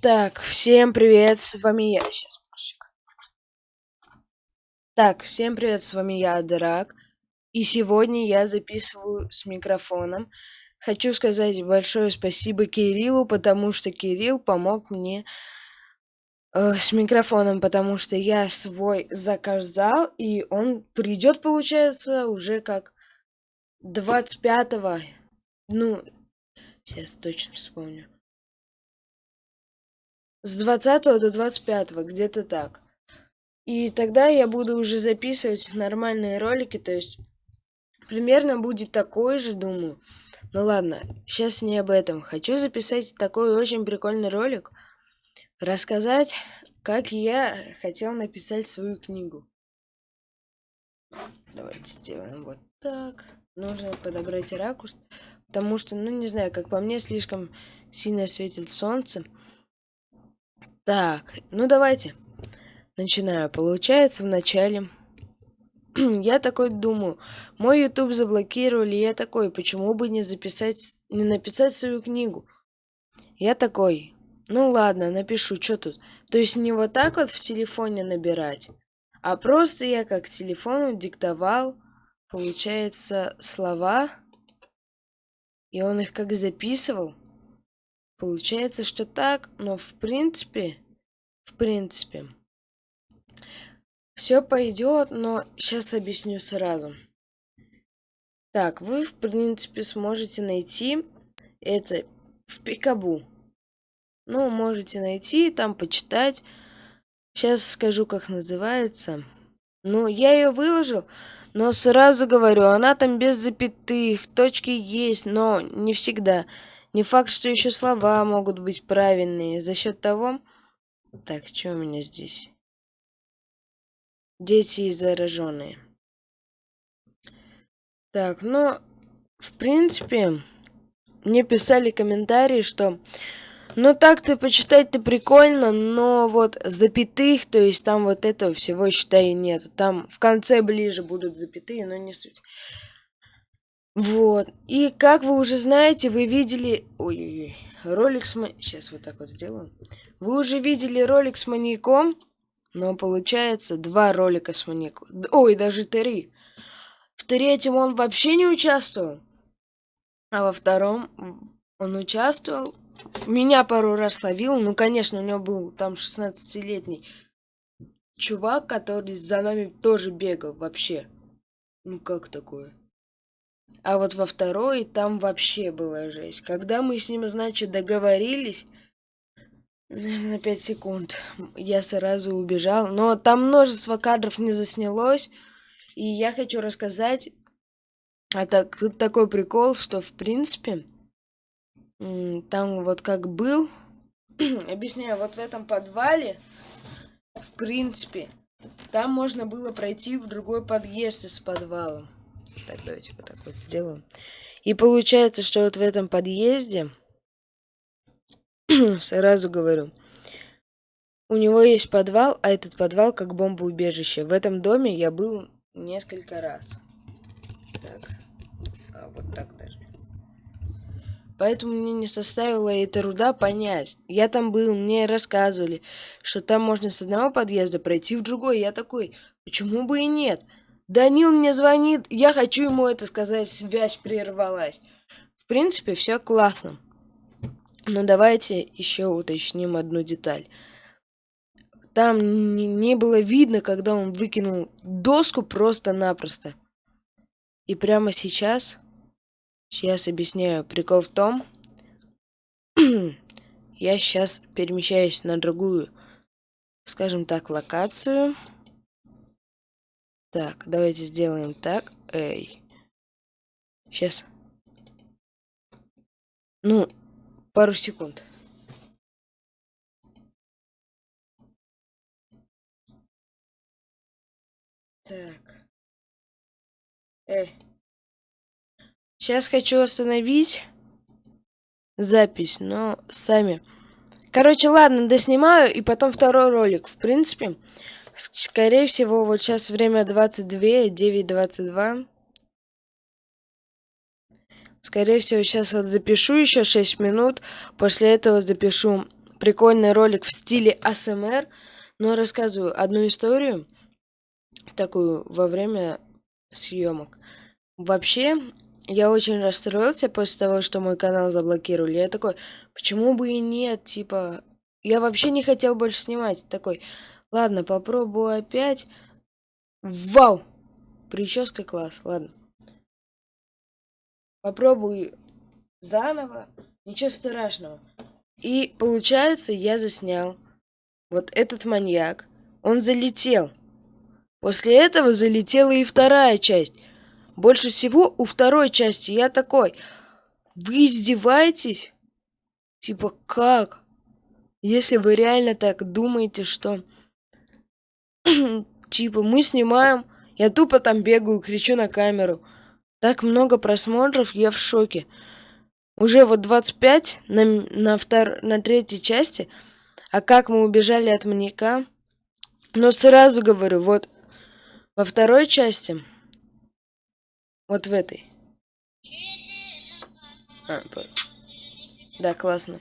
Так, всем привет, с вами я. Сейчас, мужик. Так, всем привет, с вами я, Драк. И сегодня я записываю с микрофоном. Хочу сказать большое спасибо Кириллу, потому что Кирилл помог мне э, с микрофоном, потому что я свой заказал, и он придет, получается, уже как 25-го. Ну, сейчас точно вспомню. С 20 до 25, где-то так. И тогда я буду уже записывать нормальные ролики, то есть примерно будет такой же, думаю. Ну ладно, сейчас не об этом. Хочу записать такой очень прикольный ролик, рассказать, как я хотел написать свою книгу. Давайте сделаем вот так. Нужно подобрать ракурс, потому что, ну не знаю, как по мне, слишком сильно светит солнце. Так, ну давайте. Начинаю. Получается, вначале... я такой думаю, мой YouTube заблокировали, я такой, почему бы не записать, не написать свою книгу? Я такой, ну ладно, напишу, что тут? То есть не вот так вот в телефоне набирать, а просто я как телефону диктовал, получается, слова, и он их как записывал. Получается, что так, но в принципе, в принципе, все пойдет, но сейчас объясню сразу. Так, вы, в принципе, сможете найти это в Пикабу. Ну, можете найти, там почитать. Сейчас скажу, как называется. Ну, я ее выложил, но сразу говорю, она там без запятых, точки есть, но не всегда. Не факт, что еще слова могут быть правильные. За счет того... Так, что у меня здесь? Дети и зараженные. Так, ну, в принципе, мне писали комментарии, что ну так-то почитать-то прикольно, но вот запятых, то есть там вот этого всего, считай, нет. Там в конце ближе будут запятые, но не суть. Вот. И как вы уже знаете, вы видели... Ой-ой-ой. Ролик с... Сейчас вот так вот сделаю. Вы уже видели ролик с маньяком, но получается два ролика с маньяком. Ой, даже три. В третьем он вообще не участвовал. А во втором он участвовал. Меня пару раз ловил. Ну, конечно, у него был там 16-летний чувак, который за нами тоже бегал вообще. Ну, как такое? А вот во второй там вообще была жесть. Когда мы с ним, значит, договорились, на 5 секунд, я сразу убежал. Но там множество кадров не заснялось. И я хочу рассказать, а так, тут такой прикол, что в принципе, там вот как был, объясняю, вот в этом подвале, в принципе, там можно было пройти в другой подъезд из подвала. Так, давайте вот так вот сделаем. И получается, что вот в этом подъезде, сразу говорю, у него есть подвал, а этот подвал как бомбоубежище. В этом доме я был несколько раз. Так, а вот так даже. Поэтому мне не составило и труда понять. Я там был, мне рассказывали, что там можно с одного подъезда пройти в другой. Я такой, почему бы и нет? Данил мне звонит, я хочу ему это сказать, связь прервалась. В принципе, все классно. Но давайте еще уточним одну деталь. Там не было видно, когда он выкинул доску просто-напросто. И прямо сейчас, сейчас объясняю, прикол в том, я сейчас перемещаюсь на другую, скажем так, локацию. Так, давайте сделаем так. Эй. Сейчас. Ну, пару секунд. Так. Эй. Сейчас хочу остановить запись, но сами. Короче, ладно, доснимаю, и потом второй ролик. В принципе, Скорее всего, вот сейчас время 22, 9.22. Скорее всего, сейчас вот запишу еще 6 минут. После этого запишу прикольный ролик в стиле АСМР, но рассказываю одну историю, такую во время съемок. Вообще, я очень расстроился после того, что мой канал заблокировали. Я такой, почему бы и нет, типа... Я вообще не хотел больше снимать. Такой, ладно, попробую опять. Вау! Прическа класс, ладно. Попробую заново. Ничего страшного. И получается, я заснял. Вот этот маньяк. Он залетел. После этого залетела и вторая часть. Больше всего у второй части я такой. Вы издеваетесь? Типа как? Если вы реально так думаете, что... типа мы снимаем, я тупо там бегаю, кричу на камеру. Так много просмотров, я в шоке. Уже вот 25 на, на, втор... на третьей части. А как мы убежали от маньяка? Но сразу говорю, вот во второй части, вот в этой. А, да, классно.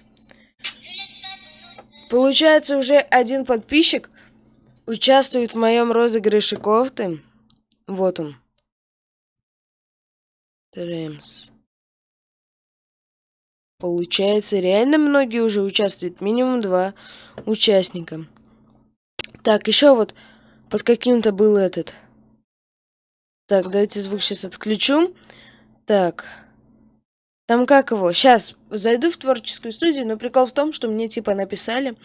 Получается, уже один подписчик участвует в моем розыгрыше кофты. Вот он. Тремс. Получается, реально многие уже участвуют. Минимум два участника. Так, еще вот под каким-то был этот. Так, давайте звук сейчас отключу. Так. Там как его? Сейчас зайду в творческую студию, но прикол в том, что мне типа написали.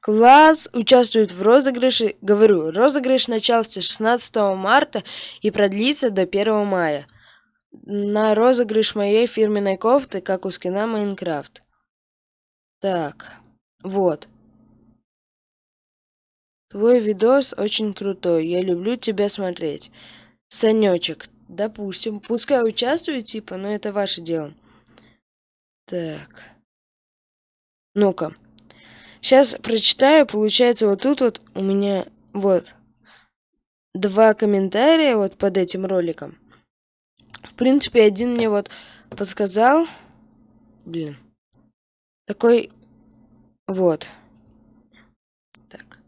Класс участвует в розыгрыше. Говорю, розыгрыш начался 16 марта и продлится до 1 мая. На розыгрыш моей фирменной кофты, как у скина Майнкрафт. Так, вот. Твой видос очень крутой, я люблю тебя смотреть. Санечек, допустим, пускай участвует, типа, но это ваше дело. Так. Ну-ка. Сейчас прочитаю, получается, вот тут вот у меня, вот, два комментария вот под этим роликом. В принципе, один мне вот подсказал, блин, такой, вот. Так.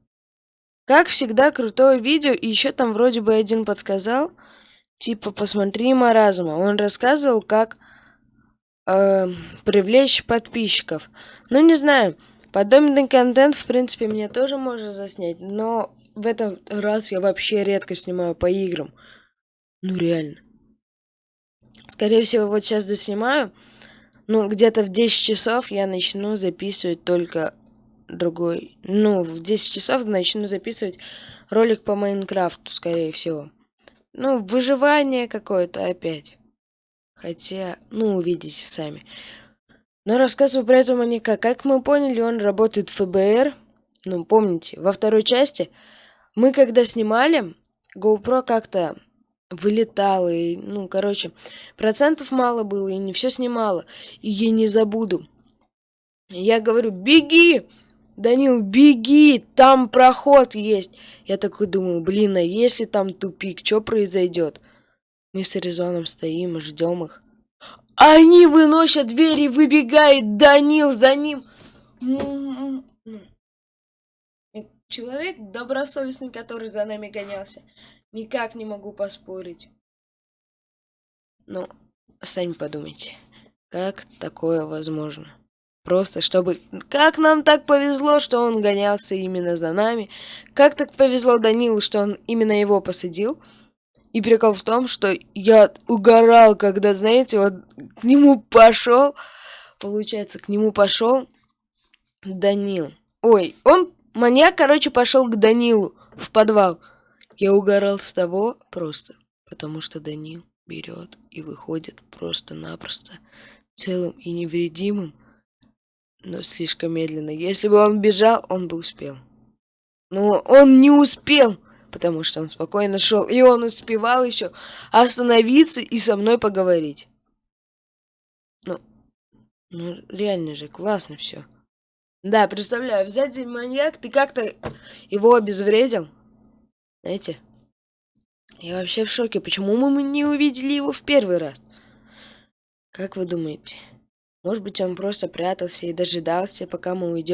Как всегда, крутое видео, и еще там вроде бы один подсказал, типа, посмотри маразма. Он рассказывал, как э, привлечь подписчиков. Ну, не знаю, подобный контент, в принципе, мне тоже можно заснять, но в этом раз я вообще редко снимаю по играм. Ну, реально. Скорее всего, вот сейчас доснимаю. Ну, где-то в 10 часов я начну записывать только другой. Ну, в 10 часов начну записывать ролик по Майнкрафту, скорее всего. Ну, выживание какое-то опять. Хотя, ну, увидите сами. Но рассказываю про этого маньяка. Как мы поняли, он работает в ФБР. Ну, помните, во второй части мы когда снимали, GoPro как-то вылетало, и, ну, короче, процентов мало было, и не все снимало. И я не забуду. Я говорю, беги! Данил, беги, там проход есть. Я такой думаю, блин, а если там тупик, что произойдет? Мы с Аризоном стоим, ждем их. Они выносят двери, выбегает Данил за ним. Человек добросовестный, который за нами гонялся. Никак не могу поспорить. Ну, сами подумайте, как такое возможно? Просто чтобы... Как нам так повезло, что он гонялся именно за нами. Как так повезло Данилу, что он именно его посадил. И прикол в том, что я угорал, когда, знаете, вот к нему пошел. Получается, к нему пошел Данил. Ой, он, маньяк, короче, пошел к Данилу в подвал. Я угорал с того просто, потому что Данил берет и выходит просто-напросто целым и невредимым но слишком медленно. Если бы он бежал, он бы успел. Но он не успел, потому что он спокойно шел, и он успевал еще остановиться и со мной поговорить. Ну, ну реально же, классно все. Да, представляю, взять маньяк, ты как-то его обезвредил. Знаете? Я вообще в шоке, почему мы не увидели его в первый раз? Как вы думаете? Может быть, он просто прятался и дожидался, пока мы уйдем.